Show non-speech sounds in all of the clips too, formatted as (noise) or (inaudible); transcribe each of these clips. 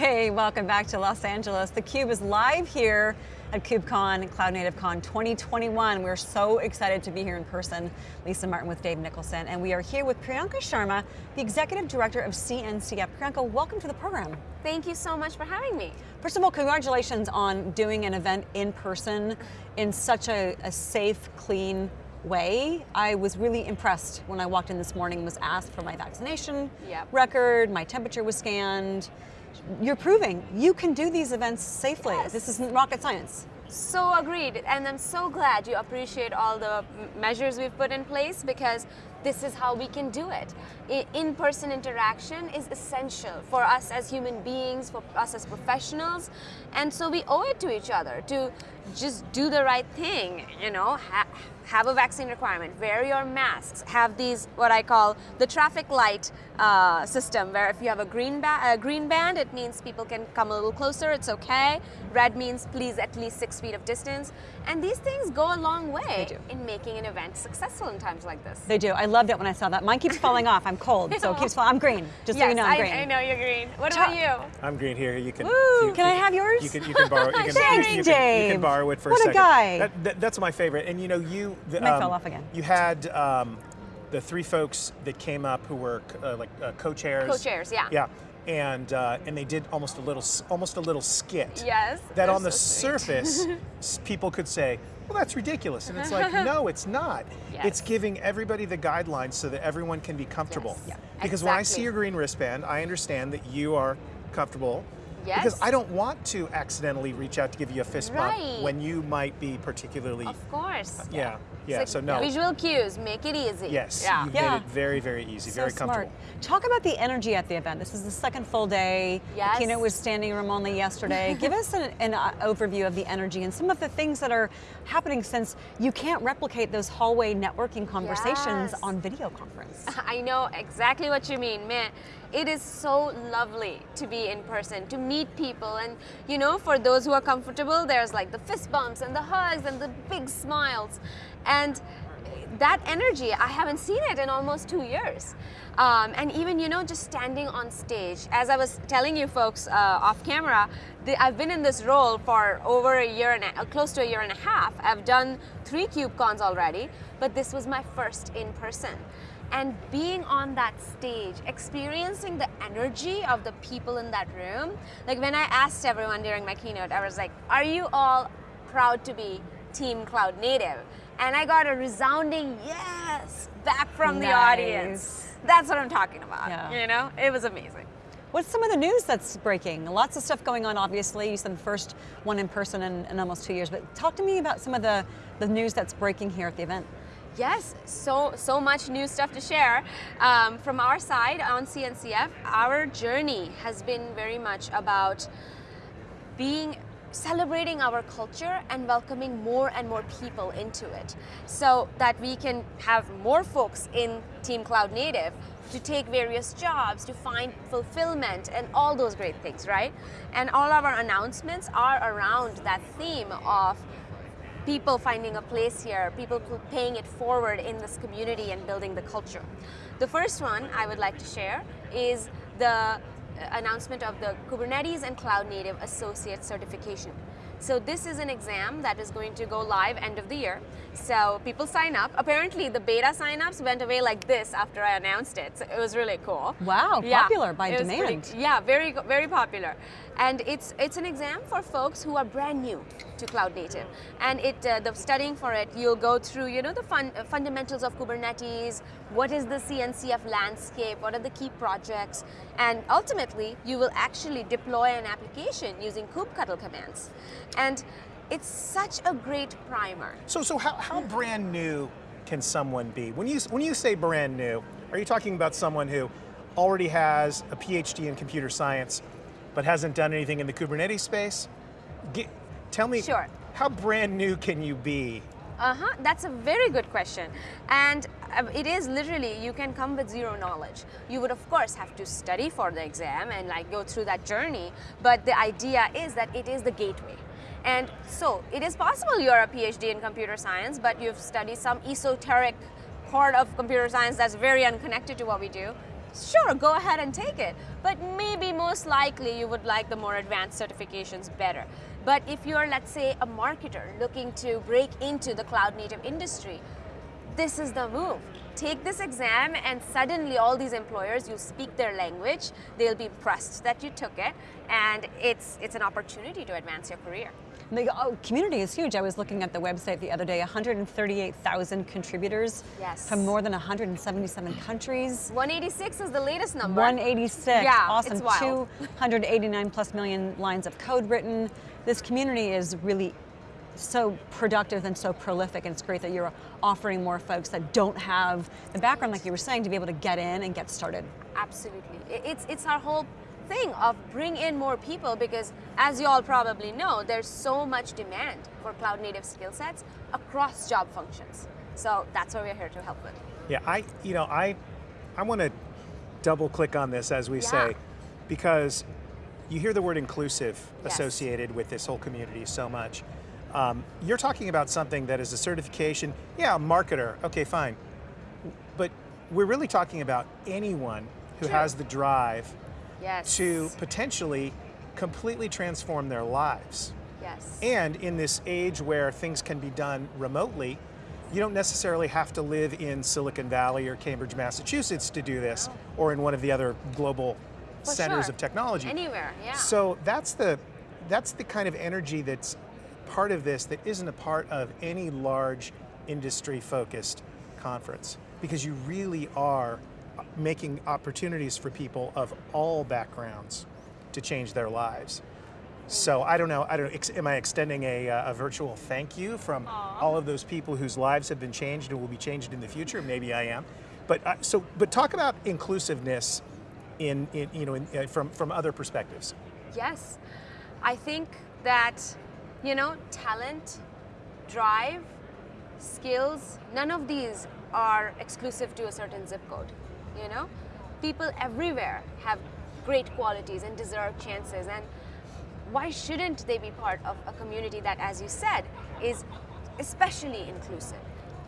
Hey, welcome back to Los Angeles. theCUBE is live here at KubeCon, Cloud Native Con 2021. We're so excited to be here in person. Lisa Martin with Dave Nicholson, and we are here with Priyanka Sharma, the Executive Director of CNCF. Priyanka, welcome to the program. Thank you so much for having me. First of all, congratulations on doing an event in person in such a, a safe, clean way. I was really impressed when I walked in this morning was asked for my vaccination yep. record, my temperature was scanned. You're proving you can do these events safely. Yes. This isn't rocket science. So agreed, and I'm so glad you appreciate all the measures we've put in place because this is how we can do it. In-person interaction is essential for us as human beings, for us as professionals, and so we owe it to each other to just do the right thing, you know, ha have a vaccine requirement, wear your masks, have these, what I call the traffic light uh, system, where if you have a green, ba a green band, it means people can come a little closer, it's okay. Red means please at least six feet of distance. And these things go a long way in making an event successful in times like this. They do. I loved it when I saw that. Mine keeps falling off. I'm cold, so it (laughs) keeps falling. I'm green. Just yes, so you know, I'm green. I, I know you're green. What about you? I'm green here. You can. Woo! You, can you, I have yours? You can. You can borrow. You can, Thanks, (laughs) you, you, Dave. can, you can borrow it for what a second. What a guy. That, that, that's my favorite. And you know, you. The, um, fell off again. You had. Um, the three folks that came up who were uh, like uh, co-chairs. Co-chairs, yeah. Yeah, and uh, and they did almost a little almost a little skit. Yes. That on the so surface, (laughs) people could say, well, that's ridiculous. And it's like, (laughs) no, it's not. Yes. It's giving everybody the guidelines so that everyone can be comfortable. Yes. Yeah. exactly. Because when I see your green wristband, I understand that you are comfortable. Yes. Because I don't want to accidentally reach out to give you a fist bump right. when you might be particularly. Of course. Yeah. Yeah. Like so no. Visual cues, make it easy. Yes. Yeah. You've yeah. made it very, very easy, so very smart. comfortable. Talk about the energy at the event. This is the second full day. Yes. The keynote was standing room only yesterday. (laughs) Give us an, an uh, overview of the energy and some of the things that are happening since you can't replicate those hallway networking conversations yes. on video conference. (laughs) I know exactly what you mean, man. It is so lovely to be in person, to meet people, and you know, for those who are comfortable, there's like the fist bumps and the hugs and the big smiles. And that energy, I haven't seen it in almost two years. Um, and even, you know, just standing on stage, as I was telling you folks uh, off camera, the, I've been in this role for over a year and a, close to a year and a half. I've done three KubeCons already, but this was my first in person. And being on that stage, experiencing the energy of the people in that room, like when I asked everyone during my keynote, I was like, are you all proud to be Team Cloud Native? And I got a resounding yes back from nice. the audience. That's what I'm talking about. Yeah. You know, it was amazing. What's some of the news that's breaking? Lots of stuff going on, obviously. You said the first one in person in, in almost two years, but talk to me about some of the, the news that's breaking here at the event. Yes, so, so much new stuff to share. Um, from our side on CNCF, our journey has been very much about being celebrating our culture and welcoming more and more people into it so that we can have more folks in Team Cloud Native to take various jobs, to find fulfillment and all those great things, right? And all of our announcements are around that theme of people finding a place here, people paying it forward in this community and building the culture. The first one I would like to share is the uh, announcement of the Kubernetes and Cloud Native Associate Certification. So this is an exam that is going to go live end of the year. So people sign up. Apparently the beta signups went away like this after I announced it. So it was really cool. Wow, yeah, popular by demand. Pretty, yeah, very, very popular. And it's, it's an exam for folks who are brand new to Cloud Native. And it, uh, the studying for it, you'll go through you know, the fun, uh, fundamentals of Kubernetes, what is the CNCF landscape, what are the key projects, and ultimately you will actually deploy an application using kubectl commands. And it's such a great primer. So, so how, how brand new can someone be? When you, when you say brand new, are you talking about someone who already has a PhD in computer science, but hasn't done anything in the Kubernetes space? Tell me, sure. how brand new can you be? Uh-huh, that's a very good question. And uh, it is literally, you can come with zero knowledge. You would of course have to study for the exam and like go through that journey, but the idea is that it is the gateway. And so it is possible you're a PhD in computer science, but you've studied some esoteric part of computer science that's very unconnected to what we do. Sure, go ahead and take it. But maybe most likely you would like the more advanced certifications better. But if you're, let's say, a marketer looking to break into the cloud native industry, this is the move. Take this exam and suddenly all these employers, you speak their language, they'll be impressed that you took it and it's, it's an opportunity to advance your career. The oh, community is huge. I was looking at the website the other day, 138,000 contributors Yes. from more than 177 countries. 186 is the latest number. 186. Yeah, awesome. it's wild. 289 plus million lines of code written. This community is really so productive and so prolific, and it's great that you're offering more folks that don't have the background, like you were saying, to be able to get in and get started. Absolutely. It's, it's our whole thing of bring in more people because as you all probably know, there's so much demand for cloud native skill sets across job functions. So that's what we're here to help with. Yeah, I, you know, I, I want to double click on this as we Yeah. say, because you hear the word inclusive Yes. associated with this whole community so much. Um, you're talking about something that is a certification. Yeah, a marketer. Okay, fine. But we're really talking about anyone who True. has the drive Yes. to potentially completely transform their lives. Yes. And in this age where things can be done remotely, you don't necessarily have to live in Silicon Valley or Cambridge, Massachusetts to do this, or in one of the other global centers sure. of technology. Anywhere, yeah. So that's the that's the kind of energy that's part of this that isn't a part of any large industry focused conference because you really are making opportunities for people of all backgrounds to change their lives. So I don't know. I don't. Ex, am I extending a, uh, a virtual thank you from all of those people whose lives have been changed and will be changed in the future? Maybe I am. But uh, so, but talk about inclusiveness in, in you know in, uh, from from other perspectives. Yes. I think that, you know, talent, drive, skills, none of these are exclusive to a certain zip code. You know? People everywhere have great qualities and deserve chances and why shouldn't they be part of a community that, as you said, is especially inclusive?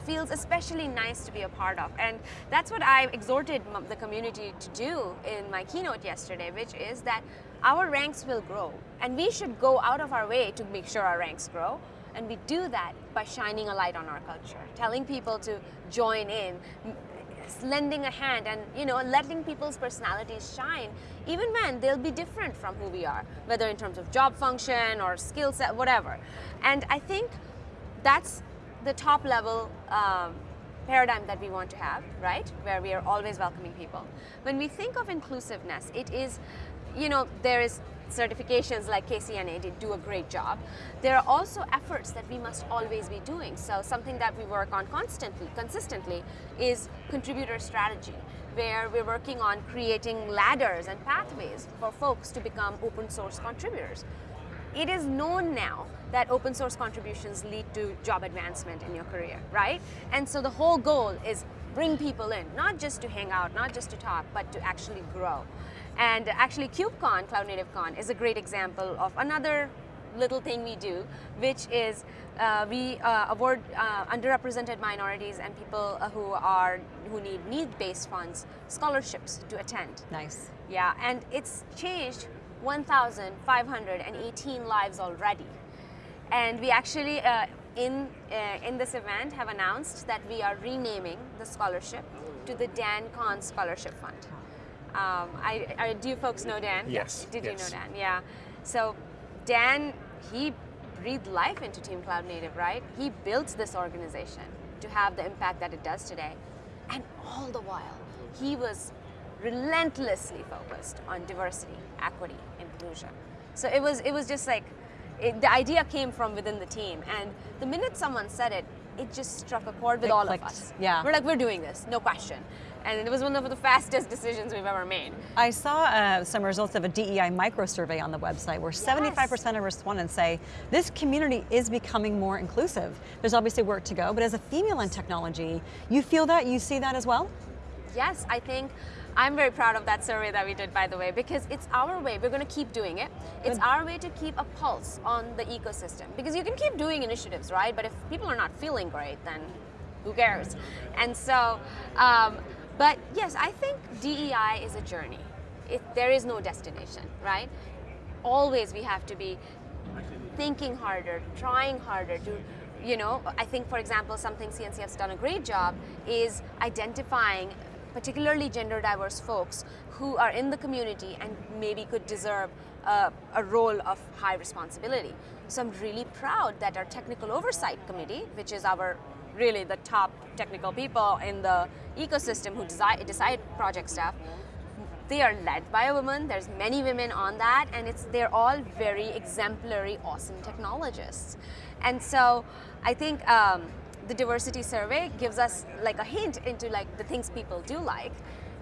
Feels especially nice to be a part of. And that's what I exhorted the community to do in my keynote yesterday, which is that our ranks will grow. And we should go out of our way to make sure our ranks grow. And we do that by shining a light on our culture, telling people to join in, lending a hand and you know letting people's personalities shine even when they'll be different from who we are whether in terms of job function or skill set whatever and i think that's the top level um, paradigm that we want to have right where we are always welcoming people when we think of inclusiveness it is you know there is certifications like KCNA did do a great job. There are also efforts that we must always be doing. So something that we work on constantly, consistently, is contributor strategy, where we're working on creating ladders and pathways for folks to become open source contributors. It is known now that open source contributions lead to job advancement in your career, right? And so the whole goal is bring people in, not just to hang out, not just to talk, but to actually grow. And actually KubeCon, Cloud Native Con, is a great example of another little thing we do, which is uh, we uh, award uh, underrepresented minorities and people uh, who are who need need-based funds scholarships to attend. Nice. Yeah, and it's changed 1,518 lives already. And we actually, uh, in, uh, in this event, have announced that we are renaming the scholarship to the Dan Kohn Scholarship Fund. Um, I, I, do you folks know Dan? Yes, Did yes. you know Dan? Yeah. So Dan, he breathed life into Team Cloud Native, right? He built this organization to have the impact that it does today. And all the while, he was relentlessly focused on diversity, equity, inclusion. So it was, it was just like, it, the idea came from within the team. And the minute someone said it, it just struck a chord with It all clicked, of us. yeah. We're like, we're doing this, no question. And it was one of the fastest decisions we've ever made. I saw uh, some results of a DEI micro survey on the website where 75% of respondents say this community is becoming more inclusive. There's obviously work to go, but as a female in technology, you feel that? You see that as well? Yes, I think I'm very proud of that survey that we did, by the way, because it's our way. We're going to keep doing it. It's Good. our way to keep a pulse on the ecosystem. Because you can keep doing initiatives, right? But if people are not feeling great, then who cares? And so um, But yes, I think DEI is a journey. It, there is no destination, right? Always we have to be thinking harder, trying harder to, you know, I think for example, something CNCF's done a great job is identifying particularly gender diverse folks who are in the community and maybe could deserve a, a role of high responsibility. So I'm really proud that our technical oversight committee, which is our really the top technical people in the ecosystem who decide, decide project stuff, they are led by a woman. There's many women on that, and it's they're all very exemplary, awesome technologists. And so I think um, the diversity survey gives us like a hint into like the things people do like.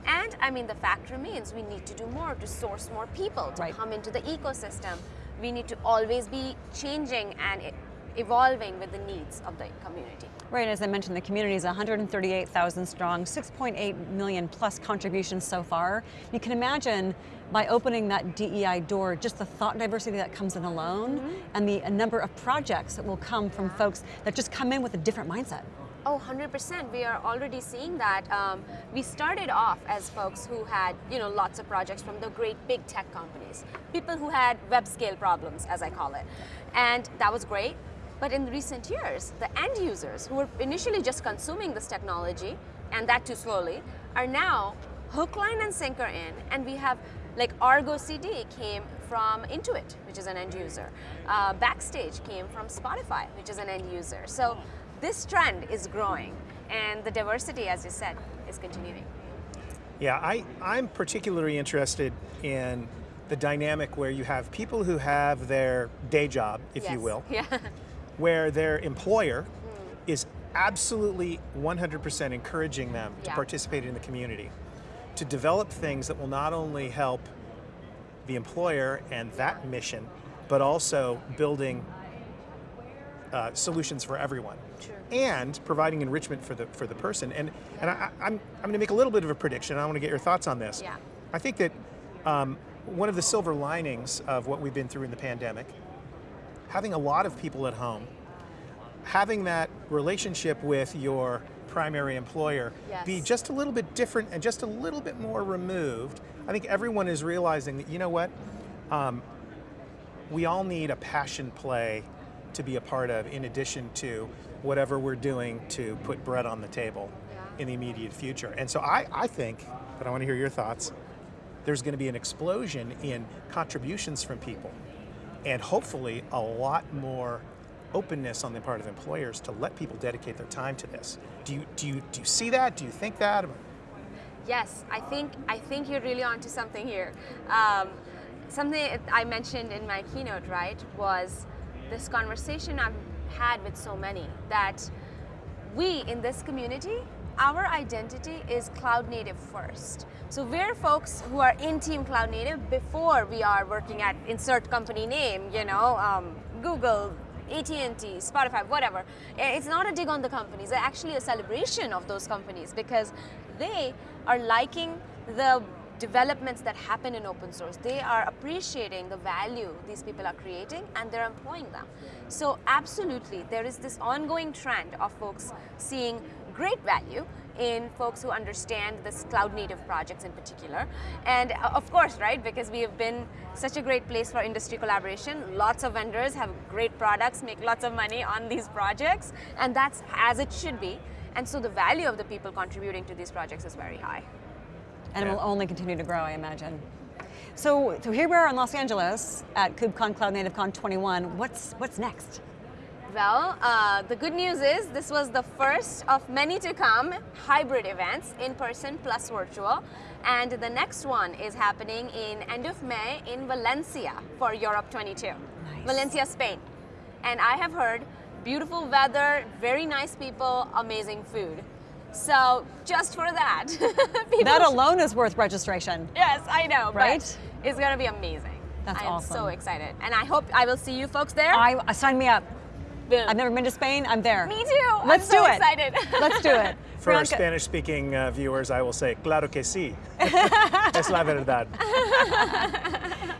And I mean, the fact remains we need to do more to source more people to Right. come into the ecosystem. We need to always be changing and evolving with the needs of the community. Right, as I mentioned, the community is 138,000 strong, 6.8 million plus contributions so far. You can imagine by opening that DEI door, just the thought diversity that comes in alone, and the number of projects that will come from folks that just come in with a different mindset. Oh, 100%. We are already seeing that. Um, we started off as folks who had, you know, lots of projects from the great big tech companies, people who had web scale problems, as I call it. And that was great. But in recent years, the end users who were initially just consuming this technology, and that too slowly, are now hook, line, and sinker in. And we have, like, Argo CD came from Intuit, which is an end user. Uh, Backstage came from Spotify, which is an end user. So this trend is growing, and the diversity, as you said, is continuing. Yeah, I, I'm particularly interested in the dynamic where you have people who have their day job, if you will, (laughs) Yeah. where their employer Hmm. is absolutely 100% encouraging them to participate in the community, to develop things that will not only help the employer and that mission, but also building uh, solutions for everyone. Sure. And providing enrichment for the for the person. And and I, I'm I'm going to make a little bit of a prediction. I want to get your thoughts on this. Yeah. I think that um, one of the silver linings of what we've been through in the pandemic, having a lot of people at home, having that relationship with your primary employer be just a little bit different and just a little bit more removed. I think everyone is realizing that you know what, um, we all need a passion play to be a part of, in addition to whatever we're doing to put bread on the table Yeah. in the immediate future. And so I, I think, but I want to hear your thoughts, there's going to be an explosion in contributions from people and hopefully a lot more openness on the part of employers to let people dedicate their time to this. Do you, do you, do you see that? Do you think that? Yes, I think I think you're really onto something here. Um, something I mentioned in my keynote, right, was this conversation I've had with so many that we in this community, our identity is cloud native first. So we're folks who are in Team Cloud Native before we are working at insert company name, you know, um, Google, AT&T, Spotify, whatever. Eh, It's not a dig on the companies. It's actually a celebration of those companies because they are liking the developments that happen in open source. They are appreciating the value these people are creating and they're employing them. So absolutely, there is this ongoing trend of folks seeing great value in folks who understand this cloud native projects in particular. And uh, of course, right, because we have been such a great place for industry collaboration, lots of vendors have great products, make lots of money on these projects, and that's as it should be. And so the value of the people contributing to these projects is very high. And it will only continue to grow, I imagine. So, so here we are in Los Angeles at KubeCon Cloud Native Con 21. What's, what's next? Well, uh, the good news is this was the first of many to come hybrid events, in person plus virtual. And the next one is happening in end of May in Valencia for Europe 22. Nice. Valencia, Spain. And I have heard beautiful weather, very nice people, amazing food. So just for that, (laughs) people That should- alone is worth registration. Yes, I know, Right? but it's gonna be amazing. That's I am awesome. so excited, and I hope I will see you folks there. I, uh, sign me up. Boom. I've never been to Spain, I'm there. Me too. I'm Let's so do it. excited. (laughs) Let's do it. For our Spanish speaking uh, viewers, I will say, claro que sí. (laughs) es la verdad.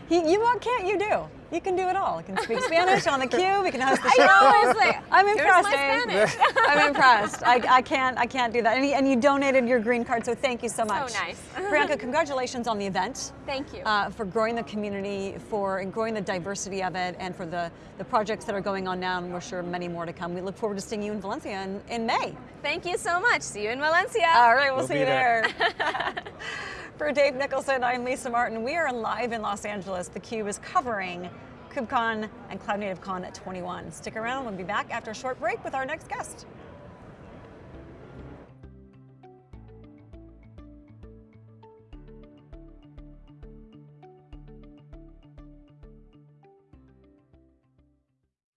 You, you what can't you do? You can do it all. You can speak (laughs) Spanish on the cube. We can host the show. I know, it's like, I'm impressed. my (laughs) I'm impressed. I, I can't. I can't do that. And you, and you donated your green card, so thank you so much. So nice. (laughs) Priyanka, congratulations on the event. Thank you. Uh, for growing the community, for growing the diversity of it, and for the, the projects that are going on now, and we're sure many more to come. We look forward to seeing you in Valencia in, in May. Thank you so much. See you in Valencia. All right, we'll, We'll see you there. there. For Dave Nicholson, I'm Lisa Martin. We are live in Los Angeles. theCUBE is covering KubeCon and Cloud Native Con at 21. Stick around, we'll be back after a short break with our next guest.